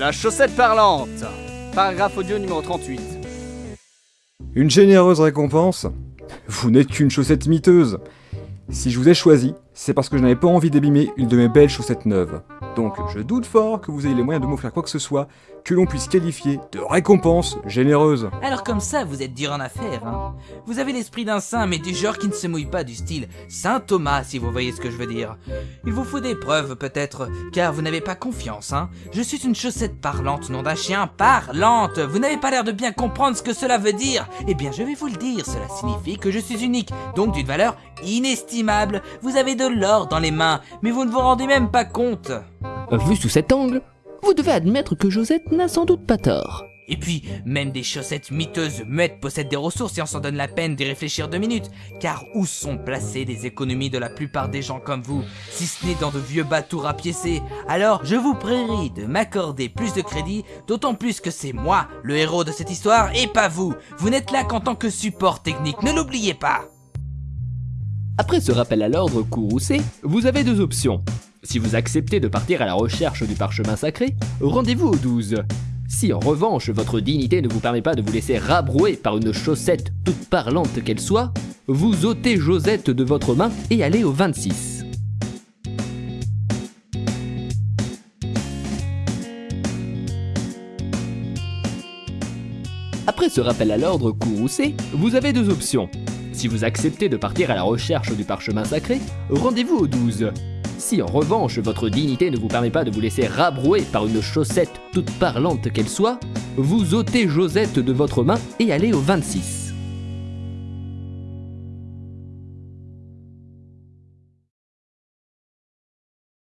La chaussette parlante Paragraphe audio numéro 38. Une généreuse récompense Vous n'êtes qu'une chaussette miteuse. Si je vous ai choisi, c'est parce que je n'avais pas envie d'abîmer une de mes belles chaussettes neuves. Donc je doute fort que vous ayez les moyens de m'offrir quoi que ce soit que l'on puisse qualifier de récompense généreuse. Alors comme ça, vous êtes dur en affaire, hein Vous avez l'esprit d'un saint, mais du genre qui ne se mouille pas du style Saint Thomas, si vous voyez ce que je veux dire. Il vous faut des preuves, peut-être, car vous n'avez pas confiance, hein Je suis une chaussette parlante, nom d'un chien parlante Vous n'avez pas l'air de bien comprendre ce que cela veut dire Eh bien, je vais vous le dire, cela signifie que je suis unique, donc d'une valeur inestimable. Vous avez de l'or dans les mains, mais vous ne vous rendez même pas compte. Vu sous cet angle, vous devez admettre que Josette n'a sans doute pas tort. Et puis, même des chaussettes miteuses muettes possèdent des ressources et on s'en donne la peine d'y réfléchir deux minutes. Car où sont placées les économies de la plupart des gens comme vous, si ce n'est dans de vieux bateaux rapiécés Alors, je vous prierai de m'accorder plus de crédit, d'autant plus que c'est moi, le héros de cette histoire, et pas vous. Vous n'êtes là qu'en tant que support technique, ne l'oubliez pas Après ce rappel à l'ordre courroucé, vous avez deux options. Si vous acceptez de partir à la recherche du parchemin sacré, rendez-vous au 12. Si en revanche votre dignité ne vous permet pas de vous laisser rabrouer par une chaussette toute parlante qu'elle soit, vous ôtez Josette de votre main et allez au 26. Après ce rappel à l'ordre courroucé, vous avez deux options. Si vous acceptez de partir à la recherche du parchemin sacré, rendez-vous au 12. Si en revanche votre dignité ne vous permet pas de vous laisser rabrouer par une chaussette toute parlante qu'elle soit, vous ôtez Josette de votre main et allez au 26.